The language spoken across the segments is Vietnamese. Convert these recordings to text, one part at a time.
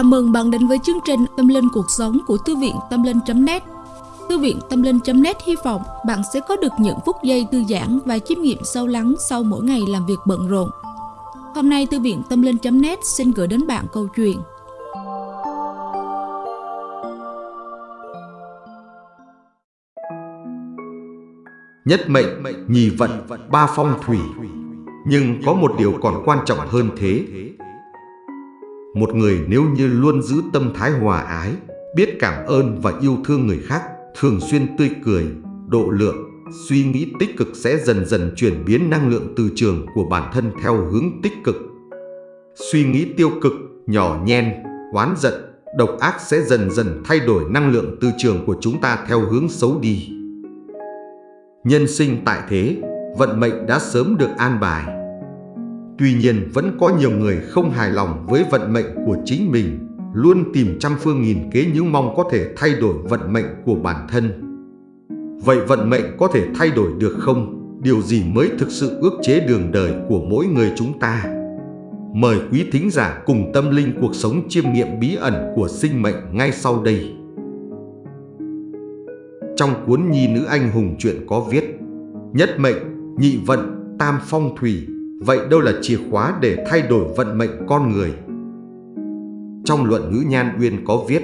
Chào mừng bạn đến với chương trình Tâm Linh Cuộc Sống của Thư viện Tâm Linh.net Thư viện Tâm Linh.net hy vọng bạn sẽ có được những phút giây thư giãn và chiêm nghiệm sâu lắng sau mỗi ngày làm việc bận rộn. Hôm nay Thư viện Tâm Linh.net xin gửi đến bạn câu chuyện. Nhất mệnh, nhì vận, ba phong thủy. Nhưng có một điều còn quan trọng hơn thế một người nếu như luôn giữ tâm thái hòa ái, biết cảm ơn và yêu thương người khác, thường xuyên tươi cười, độ lượng, suy nghĩ tích cực sẽ dần dần chuyển biến năng lượng từ trường của bản thân theo hướng tích cực. Suy nghĩ tiêu cực, nhỏ nhen, oán giận, độc ác sẽ dần dần thay đổi năng lượng từ trường của chúng ta theo hướng xấu đi. Nhân sinh tại thế, vận mệnh đã sớm được an bài Tuy nhiên vẫn có nhiều người không hài lòng với vận mệnh của chính mình, luôn tìm trăm phương nghìn kế những mong có thể thay đổi vận mệnh của bản thân. Vậy vận mệnh có thể thay đổi được không? Điều gì mới thực sự ước chế đường đời của mỗi người chúng ta? Mời quý thính giả cùng tâm linh cuộc sống chiêm nghiệm bí ẩn của sinh mệnh ngay sau đây. Trong cuốn Nhi nữ anh hùng chuyện có viết Nhất mệnh, nhị vận, tam phong thủy Vậy đâu là chìa khóa để thay đổi vận mệnh con người? Trong luận ngữ nhan uyên có viết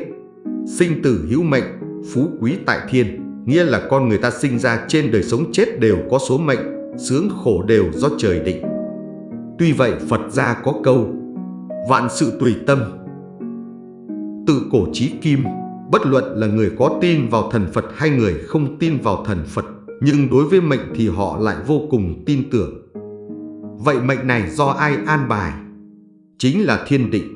Sinh tử hữu mệnh, phú quý tại thiên Nghĩa là con người ta sinh ra trên đời sống chết đều có số mệnh Sướng khổ đều do trời định. Tuy vậy Phật gia có câu Vạn sự tùy tâm Tự cổ trí kim Bất luận là người có tin vào thần Phật hay người không tin vào thần Phật Nhưng đối với mệnh thì họ lại vô cùng tin tưởng. Vậy mệnh này do ai an bài? Chính là thiên định.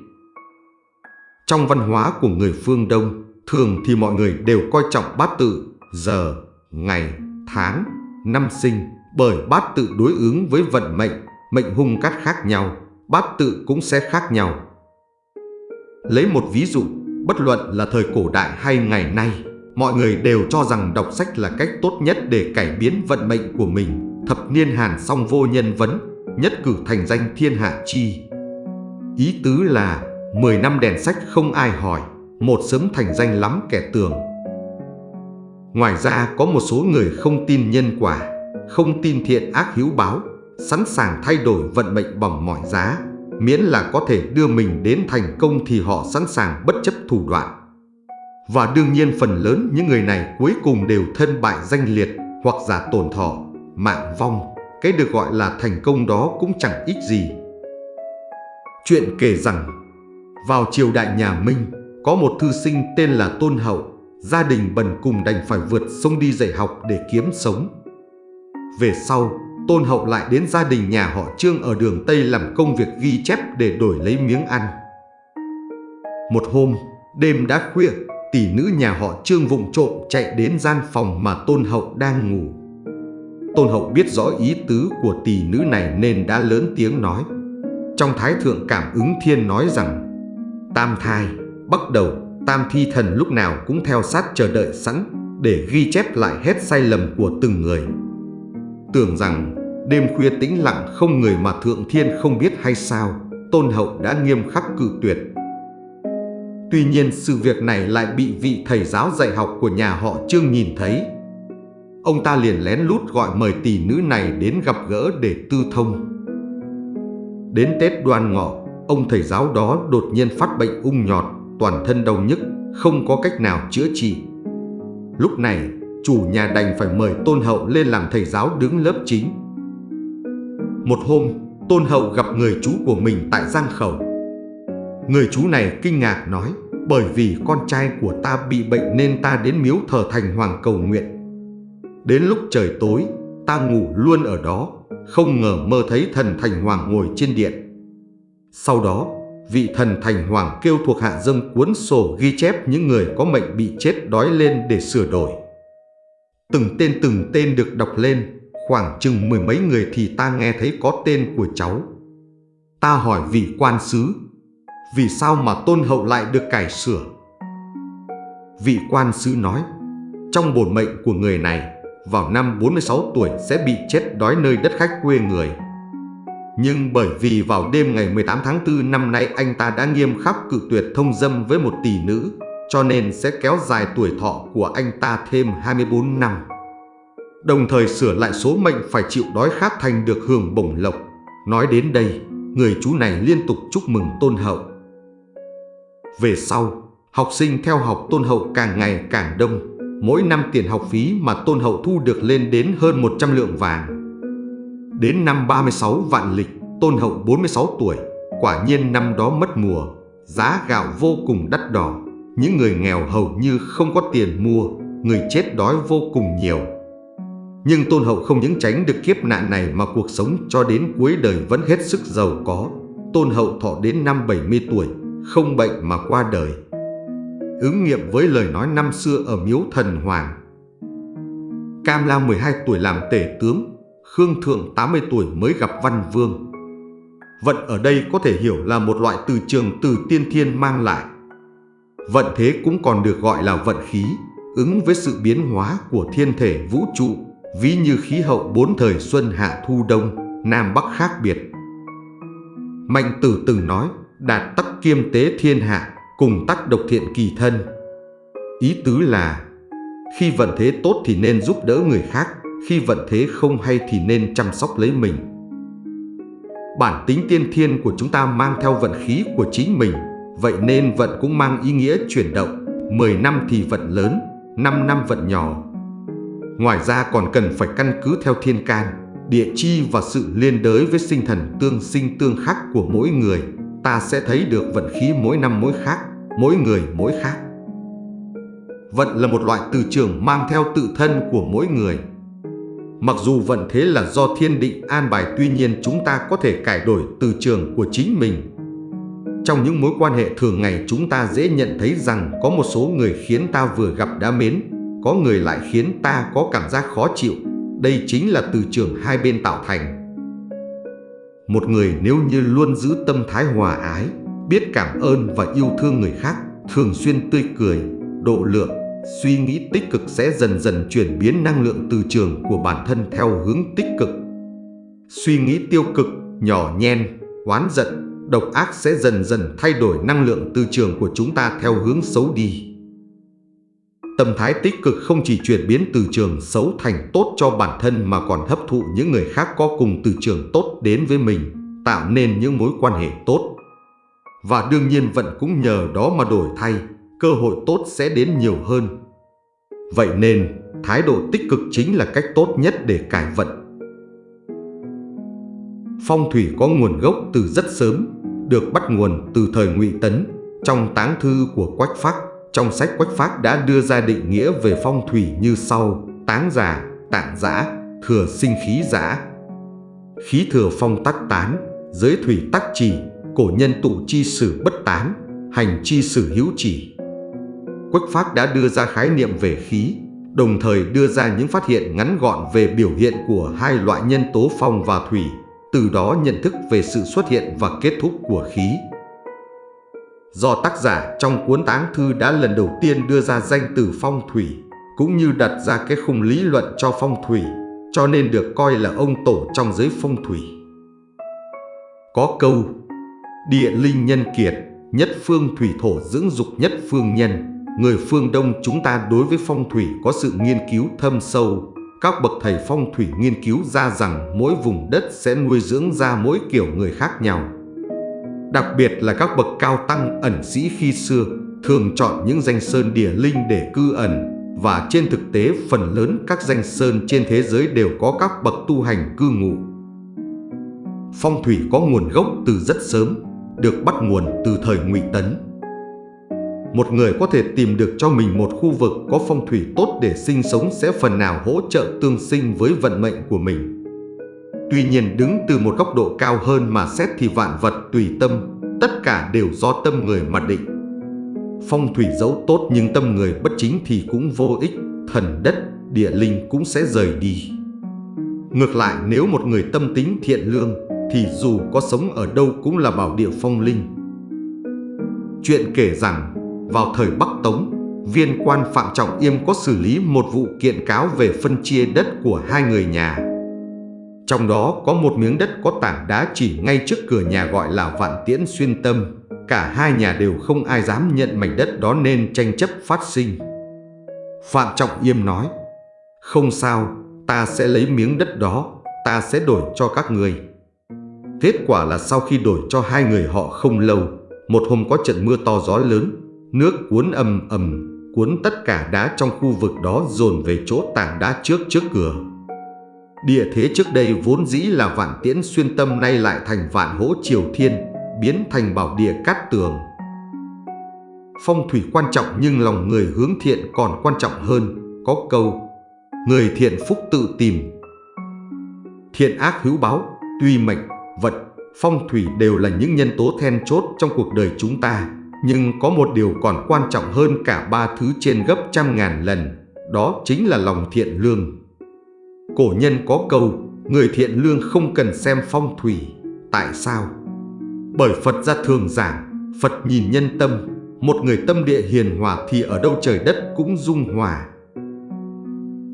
Trong văn hóa của người phương Đông, thường thì mọi người đều coi trọng bát tự, giờ, ngày, tháng, năm sinh, bởi bát tự đối ứng với vận mệnh, mệnh hung cát khác nhau, bát tự cũng sẽ khác nhau. Lấy một ví dụ, bất luận là thời cổ đại hay ngày nay, mọi người đều cho rằng đọc sách là cách tốt nhất để cải biến vận mệnh của mình. Thập niên hàn song vô nhân vấn, nhất cử thành danh thiên hạ chi. Ý tứ là 10 năm đèn sách không ai hỏi, một sớm thành danh lắm kẻ tường. Ngoài ra có một số người không tin nhân quả, không tin thiện ác hiếu báo, sẵn sàng thay đổi vận mệnh bằng mọi giá, miễn là có thể đưa mình đến thành công thì họ sẵn sàng bất chấp thủ đoạn. Và đương nhiên phần lớn những người này cuối cùng đều thân bại danh liệt hoặc giả tổn thọ, mạng vong. Cái được gọi là thành công đó cũng chẳng ích gì. Chuyện kể rằng, vào triều đại nhà Minh, có một thư sinh tên là Tôn Hậu, gia đình bần cùng đành phải vượt sông đi dạy học để kiếm sống. Về sau, Tôn Hậu lại đến gia đình nhà họ Trương ở đường Tây làm công việc ghi chép để đổi lấy miếng ăn. Một hôm, đêm đã khuya, tỷ nữ nhà họ Trương vụng trộm chạy đến gian phòng mà Tôn Hậu đang ngủ. Tôn Hậu biết rõ ý tứ của tỷ nữ này nên đã lớn tiếng nói. Trong Thái Thượng Cảm ứng Thiên nói rằng Tam thai, bắt đầu, tam thi thần lúc nào cũng theo sát chờ đợi sẵn để ghi chép lại hết sai lầm của từng người. Tưởng rằng đêm khuya tĩnh lặng không người mà Thượng Thiên không biết hay sao, Tôn Hậu đã nghiêm khắc cự tuyệt. Tuy nhiên sự việc này lại bị vị thầy giáo dạy học của nhà họ Trương nhìn thấy Ông ta liền lén lút gọi mời tỷ nữ này đến gặp gỡ để tư thông. Đến Tết đoan ngọ, ông thầy giáo đó đột nhiên phát bệnh ung nhọt, toàn thân đau nhức, không có cách nào chữa trị. Lúc này, chủ nhà đành phải mời Tôn Hậu lên làm thầy giáo đứng lớp chính. Một hôm, Tôn Hậu gặp người chú của mình tại Giang Khẩu. Người chú này kinh ngạc nói, bởi vì con trai của ta bị bệnh nên ta đến miếu thờ thành hoàng cầu nguyện. Đến lúc trời tối, ta ngủ luôn ở đó, không ngờ mơ thấy thần Thành Hoàng ngồi trên điện. Sau đó, vị thần Thành Hoàng kêu thuộc hạ dâng cuốn sổ ghi chép những người có mệnh bị chết đói lên để sửa đổi. Từng tên từng tên được đọc lên, khoảng chừng mười mấy người thì ta nghe thấy có tên của cháu. Ta hỏi vị quan sứ, vì sao mà tôn hậu lại được cải sửa? Vị quan sứ nói, trong bổn mệnh của người này, vào năm 46 tuổi sẽ bị chết đói nơi đất khách quê người. Nhưng bởi vì vào đêm ngày 18 tháng 4 năm nay anh ta đã nghiêm khắc cự tuyệt thông dâm với một tỷ nữ, cho nên sẽ kéo dài tuổi thọ của anh ta thêm 24 năm. Đồng thời sửa lại số mệnh phải chịu đói khát thành được hưởng bổng lộc. Nói đến đây, người chú này liên tục chúc mừng Tôn Hậu. Về sau, học sinh theo học Tôn Hậu càng ngày càng đông. Mỗi năm tiền học phí mà Tôn Hậu thu được lên đến hơn 100 lượng vàng. Đến năm 36 vạn lịch, Tôn Hậu 46 tuổi, quả nhiên năm đó mất mùa, giá gạo vô cùng đắt đỏ. Những người nghèo hầu như không có tiền mua, người chết đói vô cùng nhiều. Nhưng Tôn Hậu không những tránh được kiếp nạn này mà cuộc sống cho đến cuối đời vẫn hết sức giàu có. Tôn Hậu thọ đến năm 70 tuổi, không bệnh mà qua đời. Ứng nghiệm với lời nói năm xưa ở miếu thần Hoàng. Cam La 12 tuổi làm tể tướng, Khương Thượng 80 tuổi mới gặp Văn Vương. Vận ở đây có thể hiểu là một loại từ trường từ tiên thiên mang lại. Vận thế cũng còn được gọi là vận khí, ứng với sự biến hóa của thiên thể vũ trụ, ví như khí hậu bốn thời xuân hạ thu đông, nam bắc khác biệt. Mạnh tử từng nói, đạt tắc kiêm tế thiên hạ, cùng tắc độc thiện kỳ thân. Ý tứ là, khi vận thế tốt thì nên giúp đỡ người khác, khi vận thế không hay thì nên chăm sóc lấy mình. Bản tính tiên thiên của chúng ta mang theo vận khí của chính mình, vậy nên vận cũng mang ý nghĩa chuyển động. 10 năm thì vận lớn, 5 năm vận nhỏ. Ngoài ra còn cần phải căn cứ theo thiên can, địa chi và sự liên đới với sinh thần tương sinh tương khắc của mỗi người. Ta sẽ thấy được vận khí mỗi năm mỗi khác, mỗi người mỗi khác. Vận là một loại từ trường mang theo tự thân của mỗi người. Mặc dù vận thế là do thiên định an bài tuy nhiên chúng ta có thể cải đổi từ trường của chính mình. Trong những mối quan hệ thường ngày chúng ta dễ nhận thấy rằng có một số người khiến ta vừa gặp đã mến, có người lại khiến ta có cảm giác khó chịu. Đây chính là từ trường hai bên tạo thành. Một người nếu như luôn giữ tâm thái hòa ái, biết cảm ơn và yêu thương người khác, thường xuyên tươi cười, độ lượng, suy nghĩ tích cực sẽ dần dần chuyển biến năng lượng từ trường của bản thân theo hướng tích cực. Suy nghĩ tiêu cực, nhỏ nhen, oán giận, độc ác sẽ dần dần thay đổi năng lượng từ trường của chúng ta theo hướng xấu đi. Tâm thái tích cực không chỉ chuyển biến từ trường xấu thành tốt cho bản thân mà còn hấp thụ những người khác có cùng từ trường tốt đến với mình, tạo nên những mối quan hệ tốt. Và đương nhiên vận cũng nhờ đó mà đổi thay, cơ hội tốt sẽ đến nhiều hơn. Vậy nên, thái độ tích cực chính là cách tốt nhất để cải vận. Phong thủy có nguồn gốc từ rất sớm, được bắt nguồn từ thời Ngụy Tấn, trong táng thư của Quách Phác. Trong sách Quách Phác đã đưa ra định nghĩa về phong thủy như sau: táng giả, tạng giã, thừa sinh khí giã. Khí thừa phong tắc tán, giới thủy tắc trì, cổ nhân tụ chi sử bất tán, hành chi sử hữu chỉ. Quách Phác đã đưa ra khái niệm về khí, đồng thời đưa ra những phát hiện ngắn gọn về biểu hiện của hai loại nhân tố phong và thủy, từ đó nhận thức về sự xuất hiện và kết thúc của khí. Do tác giả trong cuốn táng thư đã lần đầu tiên đưa ra danh từ phong thủy, cũng như đặt ra cái khung lý luận cho phong thủy, cho nên được coi là ông tổ trong giới phong thủy. Có câu, địa linh nhân kiệt, nhất phương thủy thổ dưỡng dục nhất phương nhân, người phương Đông chúng ta đối với phong thủy có sự nghiên cứu thâm sâu. Các bậc thầy phong thủy nghiên cứu ra rằng mỗi vùng đất sẽ nuôi dưỡng ra mỗi kiểu người khác nhau. Đặc biệt là các bậc cao tăng ẩn sĩ khi xưa thường chọn những danh sơn địa linh để cư ẩn và trên thực tế phần lớn các danh sơn trên thế giới đều có các bậc tu hành cư ngụ. Phong thủy có nguồn gốc từ rất sớm, được bắt nguồn từ thời Ngụy Tấn một người có thể tìm được cho mình một khu vực có phong thủy tốt để sinh sống sẽ phần nào hỗ trợ tương sinh với vận mệnh của mình. Tuy nhiên đứng từ một góc độ cao hơn mà xét thì vạn vật tùy tâm, tất cả đều do tâm người mà định. Phong thủy dẫu tốt nhưng tâm người bất chính thì cũng vô ích, thần đất, địa linh cũng sẽ rời đi. Ngược lại nếu một người tâm tính thiện lương thì dù có sống ở đâu cũng là bảo địa phong linh. Chuyện kể rằng vào thời Bắc Tống, viên quan Phạm Trọng Yêm có xử lý một vụ kiện cáo về phân chia đất của hai người nhà. Trong đó có một miếng đất có tảng đá chỉ ngay trước cửa nhà gọi là Vạn Tiễn Xuyên Tâm. Cả hai nhà đều không ai dám nhận mảnh đất đó nên tranh chấp phát sinh. Phạm Trọng Yêm nói, không sao, ta sẽ lấy miếng đất đó, ta sẽ đổi cho các người. Kết quả là sau khi đổi cho hai người họ không lâu, một hôm có trận mưa to gió lớn, nước cuốn ầm ầm, cuốn tất cả đá trong khu vực đó dồn về chỗ tảng đá trước trước cửa. Địa thế trước đây vốn dĩ là vạn tiễn xuyên tâm nay lại thành vạn hỗ triều thiên, biến thành bảo địa cát tường. Phong thủy quan trọng nhưng lòng người hướng thiện còn quan trọng hơn, có câu Người thiện phúc tự tìm. Thiện ác hữu báo, tuy mệnh, vật, phong thủy đều là những nhân tố then chốt trong cuộc đời chúng ta, nhưng có một điều còn quan trọng hơn cả ba thứ trên gấp trăm ngàn lần, đó chính là lòng thiện lương. Cổ nhân có câu, người thiện lương không cần xem phong thủy. Tại sao? Bởi Phật ra thường giảng, Phật nhìn nhân tâm, một người tâm địa hiền hòa thì ở đâu trời đất cũng dung hòa.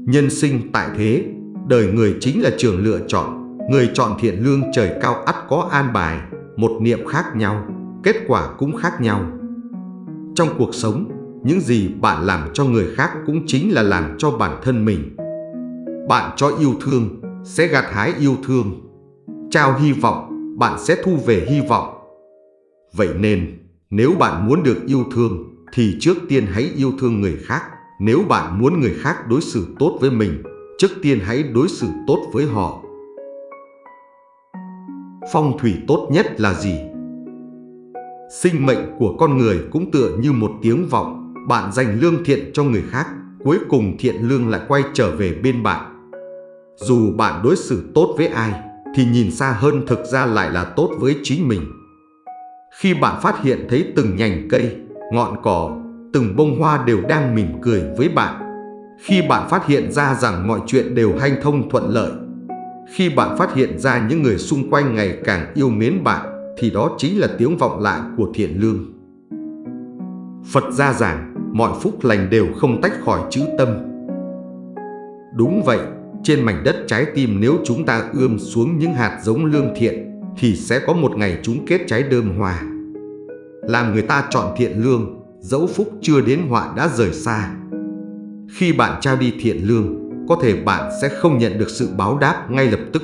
Nhân sinh tại thế, đời người chính là trường lựa chọn, người chọn thiện lương trời cao ắt có an bài, một niệm khác nhau, kết quả cũng khác nhau. Trong cuộc sống, những gì bạn làm cho người khác cũng chính là làm cho bản thân mình. Bạn cho yêu thương, sẽ gặt hái yêu thương. Trao hy vọng, bạn sẽ thu về hy vọng. Vậy nên, nếu bạn muốn được yêu thương, thì trước tiên hãy yêu thương người khác. Nếu bạn muốn người khác đối xử tốt với mình, trước tiên hãy đối xử tốt với họ. Phong thủy tốt nhất là gì? Sinh mệnh của con người cũng tựa như một tiếng vọng, bạn dành lương thiện cho người khác, cuối cùng thiện lương lại quay trở về bên bạn. Dù bạn đối xử tốt với ai, thì nhìn xa hơn thực ra lại là tốt với chính mình. Khi bạn phát hiện thấy từng nhành cây, ngọn cỏ, từng bông hoa đều đang mỉm cười với bạn, khi bạn phát hiện ra rằng mọi chuyện đều hanh thông thuận lợi, khi bạn phát hiện ra những người xung quanh ngày càng yêu mến bạn, thì đó chính là tiếng vọng lại của thiện lương. Phật gia giảng, mọi phúc lành đều không tách khỏi chữ tâm. Đúng vậy, trên mảnh đất trái tim nếu chúng ta ươm xuống những hạt giống lương thiện, thì sẽ có một ngày chúng kết trái đơm hoa. Làm người ta chọn thiện lương, dẫu phúc chưa đến họa đã rời xa. Khi bạn trao đi thiện lương, có thể bạn sẽ không nhận được sự báo đáp ngay lập tức.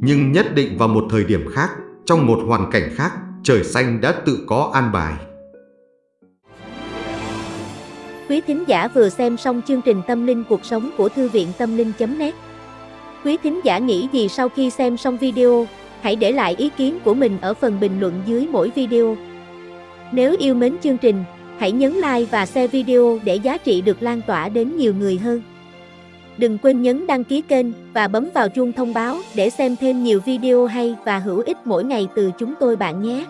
Nhưng nhất định vào một thời điểm khác, trong một hoàn cảnh khác, trời xanh đã tự có an bài. Quý thính giả vừa xem xong chương trình Tâm linh cuộc sống của Thư viện Tâm linh.net Quý thính giả nghĩ gì sau khi xem xong video, hãy để lại ý kiến của mình ở phần bình luận dưới mỗi video. Nếu yêu mến chương trình, hãy nhấn like và share video để giá trị được lan tỏa đến nhiều người hơn. Đừng quên nhấn đăng ký kênh và bấm vào chuông thông báo để xem thêm nhiều video hay và hữu ích mỗi ngày từ chúng tôi bạn nhé.